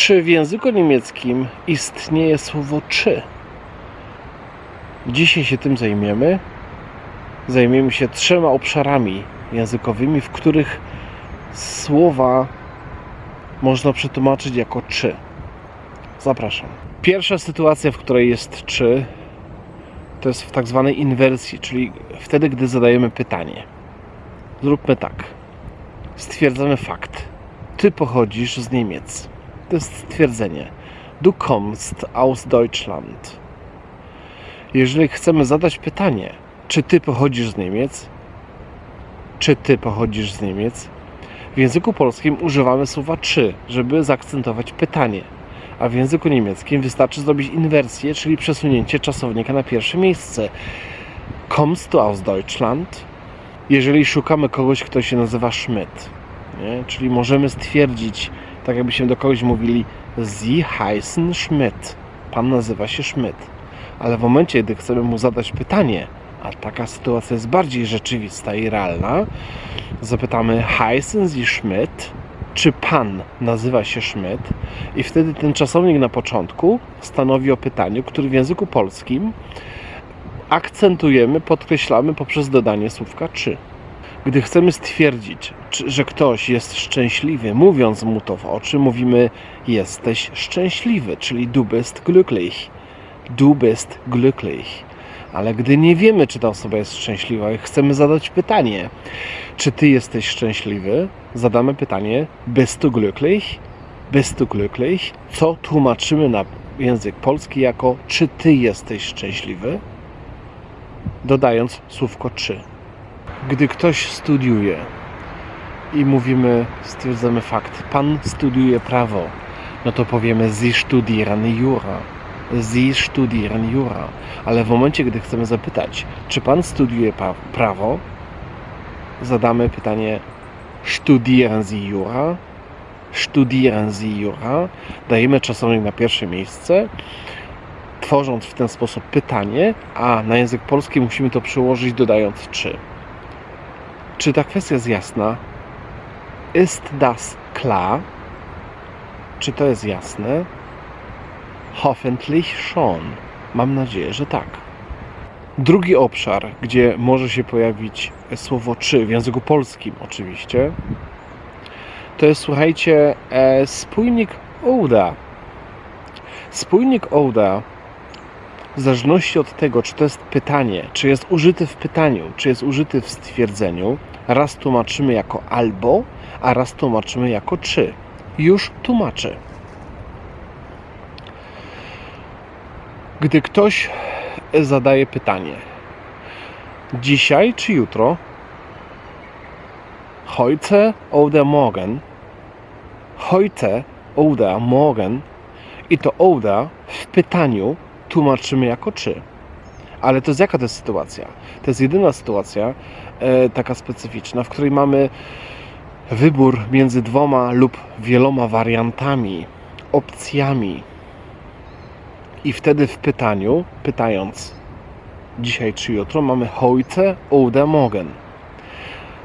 Czy w języku niemieckim istnieje słowo czy? Dzisiaj się tym zajmiemy. Zajmiemy się trzema obszarami językowymi, w których słowa można przetłumaczyć jako czy. Zapraszam. Pierwsza sytuacja, w której jest czy, to jest w tak zwanej inwersji, czyli wtedy, gdy zadajemy pytanie. Zróbmy tak. Stwierdzamy fakt. Ty pochodzisz z Niemiec. To jest stwierdzenie. Du kommst aus Deutschland. Jeżeli chcemy zadać pytanie, czy ty pochodzisz z Niemiec, czy ty pochodzisz z Niemiec, w języku polskim używamy słowa czy, żeby zaakcentować pytanie. A w języku niemieckim wystarczy zrobić inwersję, czyli przesunięcie czasownika na pierwsze miejsce. Kommst du aus Deutschland? Jeżeli szukamy kogoś, kto się nazywa Schmidt, nie? czyli możemy stwierdzić, tak jakbyśmy do kogoś mówili, Sie heißen Schmidt. Pan nazywa się Schmidt. Ale w momencie, gdy chcemy mu zadać pytanie, a taka sytuacja jest bardziej rzeczywista i realna, zapytamy heißen Sie Schmidt? Czy pan nazywa się Schmidt? I wtedy ten czasownik na początku stanowi o pytaniu, który w języku polskim akcentujemy, podkreślamy poprzez dodanie słówka czy. Gdy chcemy stwierdzić, że ktoś jest szczęśliwy, mówiąc mu to w oczy, mówimy jesteś szczęśliwy, czyli du bist glücklich. Du bist glücklich. Ale gdy nie wiemy, czy ta osoba jest szczęśliwa i chcemy zadać pytanie, czy ty jesteś szczęśliwy, zadamy pytanie bist du glücklich? Bist du glücklich? Co tłumaczymy na język polski jako czy ty jesteś szczęśliwy? Dodając słówko czy. Gdy ktoś studiuje i mówimy, stwierdzamy fakt, pan studiuje prawo, no to powiemy Sie studieren Jura. Sie studieren Jura. Ale w momencie, gdy chcemy zapytać, czy pan studiuje prawo, zadamy pytanie Studieren Sie Jura? Studieren Sie Jura? Dajemy czasownik na pierwsze miejsce, tworząc w ten sposób pytanie, a na język polski musimy to przełożyć dodając czy. Czy ta kwestia jest jasna? Ist das klar? Czy to jest jasne? Hoffentlich schon. Mam nadzieję, że tak. Drugi obszar, gdzie może się pojawić słowo czy w języku polskim oczywiście, to jest słuchajcie e, spójnik ouda. Spójnik ouda w zależności od tego, czy to jest pytanie, czy jest użyty w pytaniu, czy jest użyty w stwierdzeniu, raz tłumaczymy jako albo, a raz tłumaczymy jako czy. Już tłumaczę. Gdy ktoś zadaje pytanie, dzisiaj czy jutro, heute oder morgen, heute oder morgen i to oder w pytaniu tłumaczymy jako czy. Ale to jest jaka to jest sytuacja? To jest jedyna sytuacja e, taka specyficzna, w której mamy wybór między dwoma lub wieloma wariantami, opcjami. I wtedy w pytaniu, pytając dzisiaj czy jutro, mamy heute oder morgen.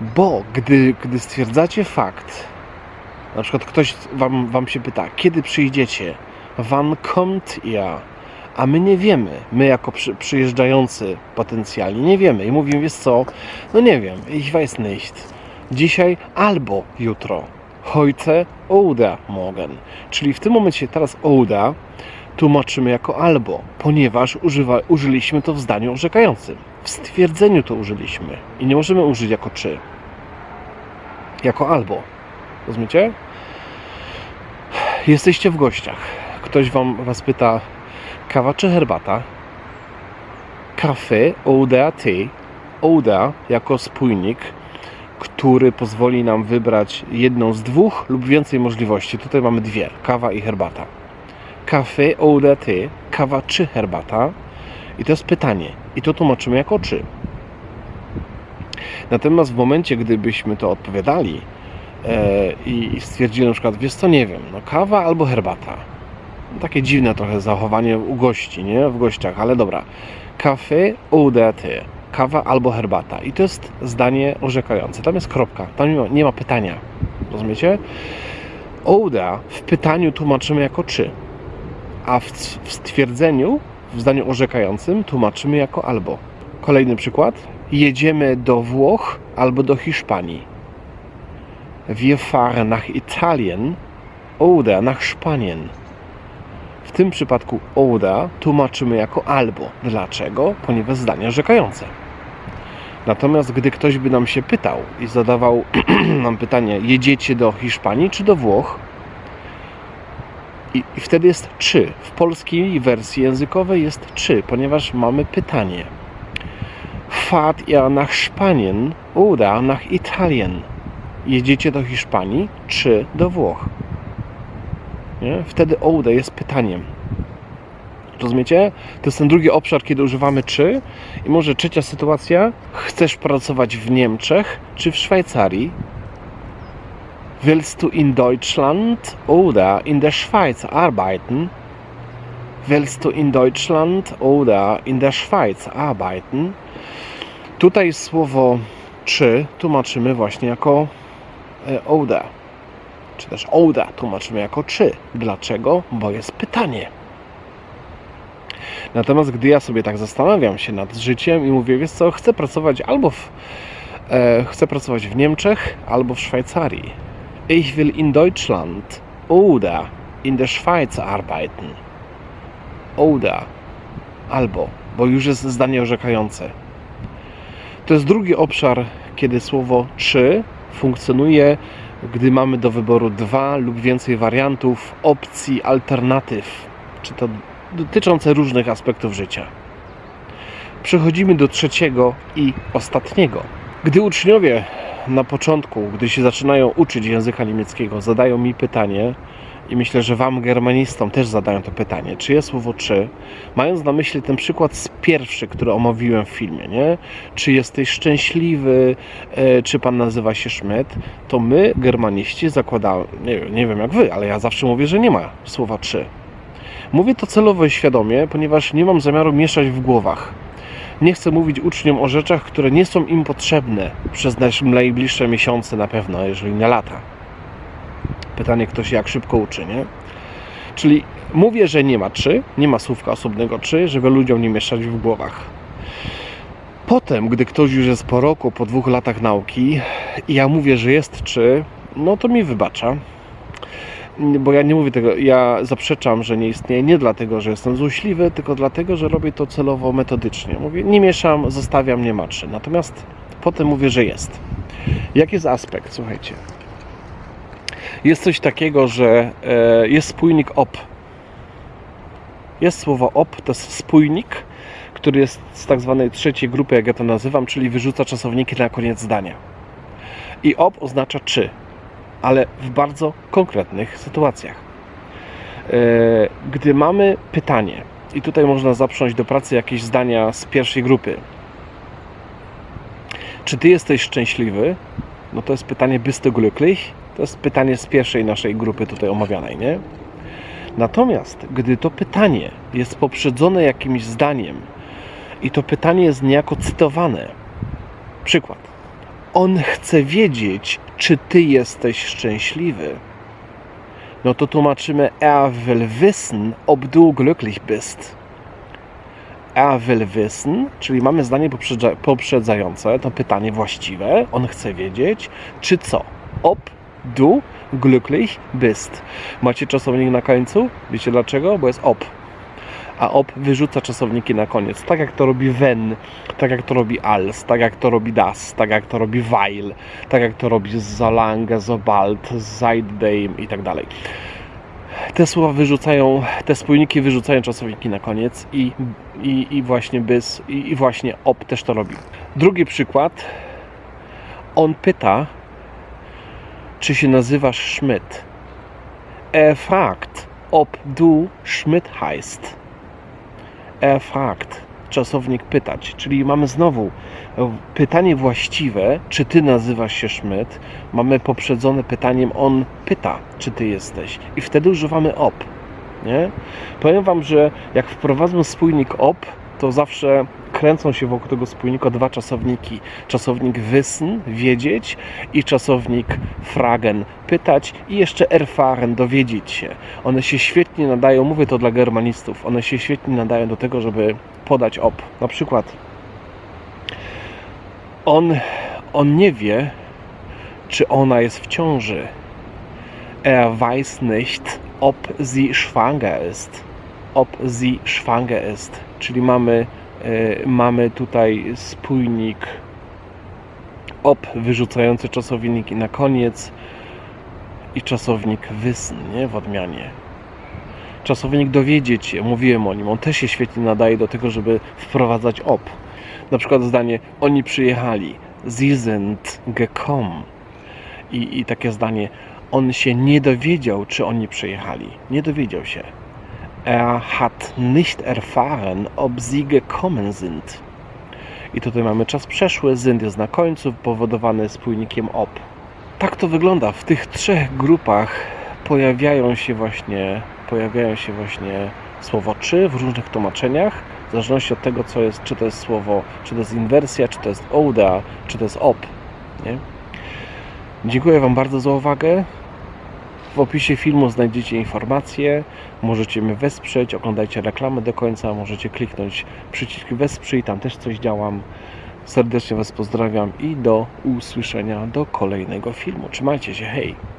Bo gdy, gdy stwierdzacie fakt, na przykład ktoś wam, wam się pyta, kiedy przyjdziecie, wann kommt ihr, a my nie wiemy, my jako przy, przyjeżdżający potencjalnie nie wiemy i mówimy, wiesz co, no nie wiem, ich weiß nicht. Dzisiaj albo jutro. Heute oder morgen. Czyli w tym momencie teraz oder tłumaczymy jako albo, ponieważ używa, użyliśmy to w zdaniu orzekającym. W stwierdzeniu to użyliśmy i nie możemy użyć jako czy. Jako albo. Rozumiecie? Jesteście w gościach. Ktoś wam, was pyta, kawa czy herbata? Kafe oder Tee. Oder jako spójnik, który pozwoli nam wybrać jedną z dwóch lub więcej możliwości. Tutaj mamy dwie: kawa i herbata. Kafe oder Tee, kawa czy herbata? I to jest pytanie. I to tłumaczymy jako czy. Natomiast w momencie, gdybyśmy to odpowiadali e, i stwierdzili na przykład, wiesz co, nie wiem, no kawa albo herbata. Takie dziwne trochę zachowanie u gości, nie? W gościach, ale dobra. Kafe oder Tee. Kawa albo herbata. I to jest zdanie orzekające. Tam jest kropka. Tam nie ma, nie ma pytania. Rozumiecie? Oder w pytaniu tłumaczymy jako czy, a w, w stwierdzeniu, w zdaniu orzekającym tłumaczymy jako albo. Kolejny przykład. Jedziemy do Włoch albo do Hiszpanii. Wir fahren nach Italien oder nach Spanien. W tym przypadku oder tłumaczymy jako albo. Dlaczego? Ponieważ zdanie orzekające. Natomiast gdy ktoś by nam się pytał i zadawał nam pytanie, jedziecie do Hiszpanii czy do Włoch? I, I, wtedy jest czy. W polskiej wersji językowej jest czy, ponieważ mamy pytanie. Fahrt ihr nach Spanien oder nach Italien? Jedziecie do Hiszpanii czy do Włoch? Nie? Wtedy oder jest pytaniem. Rozumiecie? To jest ten drugi obszar, kiedy używamy czy. I może trzecia sytuacja. Chcesz pracować w Niemczech czy w Szwajcarii? Willst du in Deutschland oder in der Schweiz arbeiten? Willst du in Deutschland oder in der Schweiz arbeiten? Tutaj słowo czy tłumaczymy właśnie jako e, oder. Czy też oda tłumaczymy jako czy. Dlaczego? Bo jest pytanie. Natomiast gdy ja sobie tak zastanawiam się nad życiem i mówię, wiesz co, chcę pracować albo w, e, chcę pracować w Niemczech, albo w Szwajcarii. Ich will in Deutschland oder in der Schweiz arbeiten. Oder albo, bo już jest zdanie orzekające. To jest drugi obszar, kiedy słowo czy funkcjonuje, gdy mamy do wyboru dwa lub więcej wariantów, opcji, alternatyw, czy to dotyczące różnych aspektów życia. Przechodzimy do trzeciego i ostatniego. Gdy uczniowie na początku, gdy się zaczynają uczyć języka niemieckiego, zadają mi pytanie, i myślę, że Wam, germanistom, też zadają to pytanie, czy jest słowo czy, mając na myśli ten przykład z pierwszy, który omówiłem w filmie, nie? Czy jesteś szczęśliwy, e, czy Pan nazywa się Schmidt, to my, germaniści, zakładamy, nie, nie wiem jak Wy, ale ja zawsze mówię, że nie ma słowa czy. Mówię to celowo i świadomie, ponieważ nie mam zamiaru mieszać w głowach. Nie chcę mówić uczniom o rzeczach, które nie są im potrzebne przez najbliższe miesiące na pewno, jeżeli nie lata. Pytanie, kto się jak szybko uczy, nie? Czyli mówię, że nie ma czy, nie ma słówka osobnego czy, żeby ludziom nie mieszać w głowach. Potem, gdy ktoś już jest po roku, po dwóch latach nauki i ja mówię, że jest czy, no to mi wybacza bo ja nie mówię tego, ja zaprzeczam, że nie istnieje nie dlatego, że jestem złośliwy, tylko dlatego, że robię to celowo metodycznie. Mówię, nie mieszam, zostawiam, nie maczy. Natomiast potem mówię, że jest. Jaki jest aspekt? Słuchajcie. Jest coś takiego, że e, jest spójnik op. Jest słowo op, to jest spójnik, który jest z tak zwanej trzeciej grupy, jak ja to nazywam, czyli wyrzuca czasowniki na koniec zdania. I op oznacza czy ale w bardzo konkretnych sytuacjach. E, gdy mamy pytanie, i tutaj można zaprząć do pracy jakieś zdania z pierwszej grupy. Czy ty jesteś szczęśliwy? No to jest pytanie bist du glücklich? To jest pytanie z pierwszej naszej grupy tutaj omawianej, nie? Natomiast gdy to pytanie jest poprzedzone jakimś zdaniem i to pytanie jest niejako cytowane, przykład. On chce wiedzieć, czy ty jesteś szczęśliwy. No to tłumaczymy er will wissen, ob du glücklich bist. Er will wissen, czyli mamy zdanie poprzedzające, to pytanie właściwe. On chce wiedzieć, czy co? Ob du glücklich bist. Macie czasownik na końcu? Wiecie dlaczego? Bo jest ob a op wyrzuca czasowniki na koniec. Tak jak to robi when, tak jak to robi als, tak jak to robi das, tak jak to robi weil, tak jak to robi zalange, sobald, seitdem i tak dalej. Te słowa wyrzucają, te spójniki wyrzucają czasowniki na koniec i, i, i właśnie bys, i, i właśnie op też to robi. Drugi przykład. On pyta, czy się nazywasz Schmidt. Er fragt, ob du Schmidt heißt erfragt, czasownik pytać, czyli mamy znowu pytanie właściwe, czy ty nazywasz się Schmidt, mamy poprzedzone pytaniem on pyta, czy ty jesteś i wtedy używamy op. Nie? Powiem Wam, że jak wprowadzę spójnik op, to zawsze kręcą się wokół tego spójnika dwa czasowniki. Czasownik wissen, wiedzieć i czasownik fragen, pytać i jeszcze erfahren, dowiedzieć się. One się świetnie nadają, mówię to dla germanistów, one się świetnie nadają do tego, żeby podać op. Na przykład on, on nie wie, czy ona jest w ciąży. Er weiß nicht, ob sie schwanger ist. Ob sie schwanger ist. Czyli mamy, e, mamy tutaj spójnik ob wyrzucający czasownik i na koniec i czasownik wissen, nie? W odmianie. Czasownik dowiedzieć się, mówiłem o nim, on też się świetnie nadaje do tego, żeby wprowadzać ob. Na przykład zdanie oni przyjechali, sie sind gekommen. I, I takie zdanie, on się nie dowiedział, czy oni przyjechali. Nie dowiedział się. Er hat nicht erfahren, ob sie gekommen sind. I tutaj mamy czas przeszły, sind jest na końcu, powodowany spójnikiem ob. Tak to wygląda. W tych trzech grupach pojawiają się właśnie, pojawiają się właśnie słowo czy w różnych tłumaczeniach, w zależności od tego, co jest, czy to jest słowo, czy to jest inwersja, czy to jest oda, czy to jest op. Nie? Dziękuję Wam bardzo za uwagę. W opisie filmu znajdziecie informacje, możecie mnie wesprzeć, oglądajcie reklamy do końca, możecie kliknąć przycisk wesprzyj, tam też coś działam. Serdecznie Was pozdrawiam i do usłyszenia do kolejnego filmu. Trzymajcie się, hej!